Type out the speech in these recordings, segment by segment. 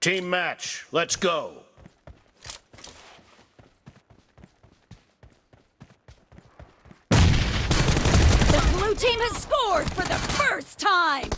Team match, let's go. The blue team has scored for the first time!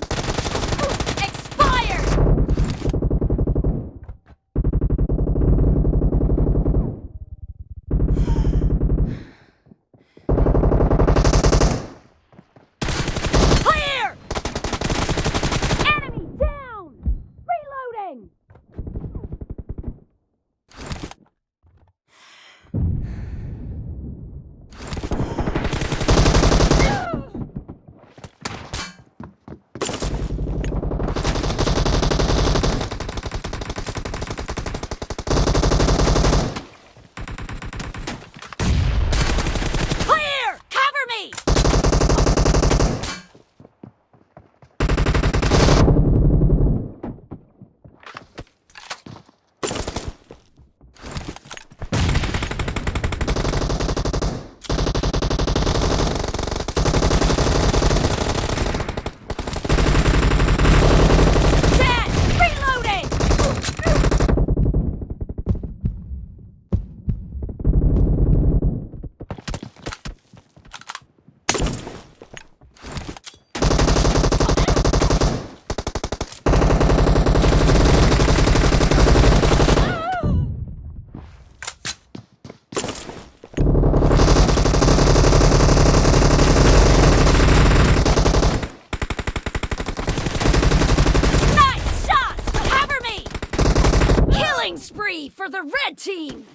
Red team!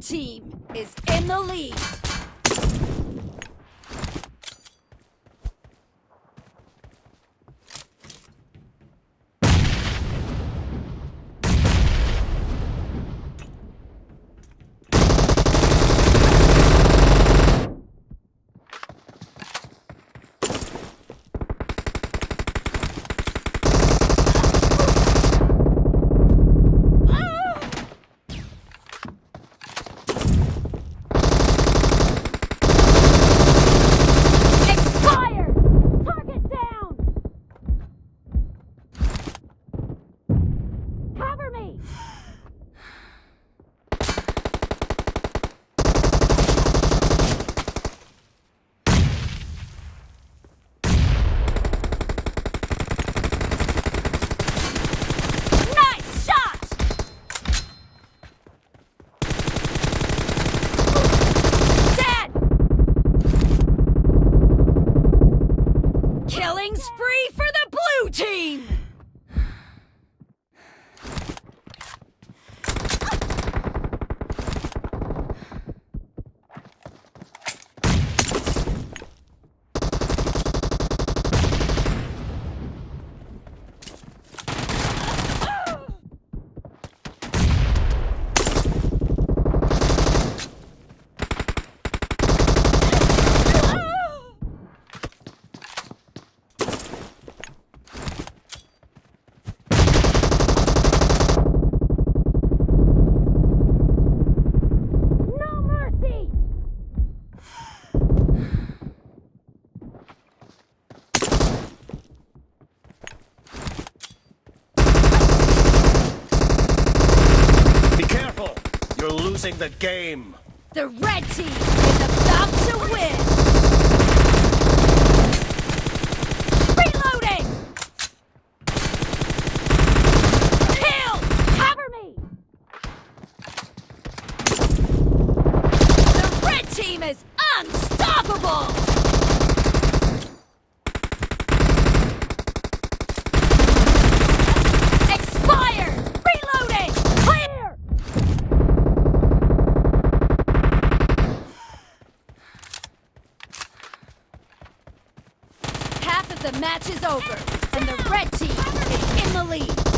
Team is in the lead. Killing spree for the blue team! Losing the game. The red team is about to win! half of the match is over, and the red team is in the lead.